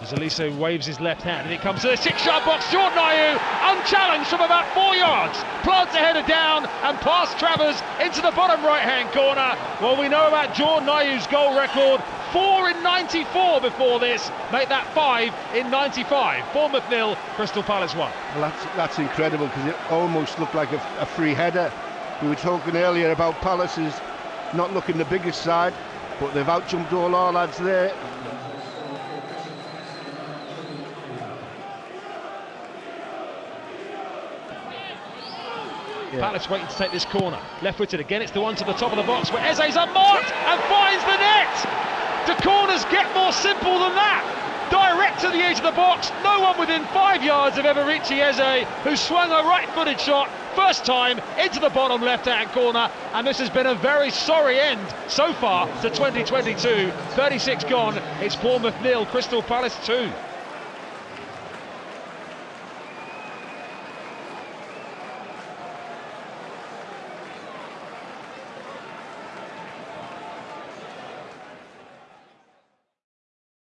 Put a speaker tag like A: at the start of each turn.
A: As Olise waves his left hand and it comes to the six-yard box. Jordan Ayew, unchallenged from about four yards, plants a header down and past Travers into the bottom right-hand corner. Well, we know about Jordan Ayew's goal record. Four in 94 before this, make that five in 95. Bournemouth nil, Crystal Palace one.
B: Well, that's that's incredible because it almost looked like a, a free header. We were talking earlier about Palace's not looking the biggest side, but they've outjumped all our lads there.
A: Yeah. Palace waiting to take this corner. Left-footed again, it's the one to the top of the box where Eze's unmarked and finds the net! The corners get more simple than that? Direct to the edge of the box, no one within five yards of Eberechi Eze, who swung a right-footed shot, first time, into the bottom left-hand corner, and this has been a very sorry end so far to 2022. 36 gone, it's Bournemouth nil, Crystal Palace 2.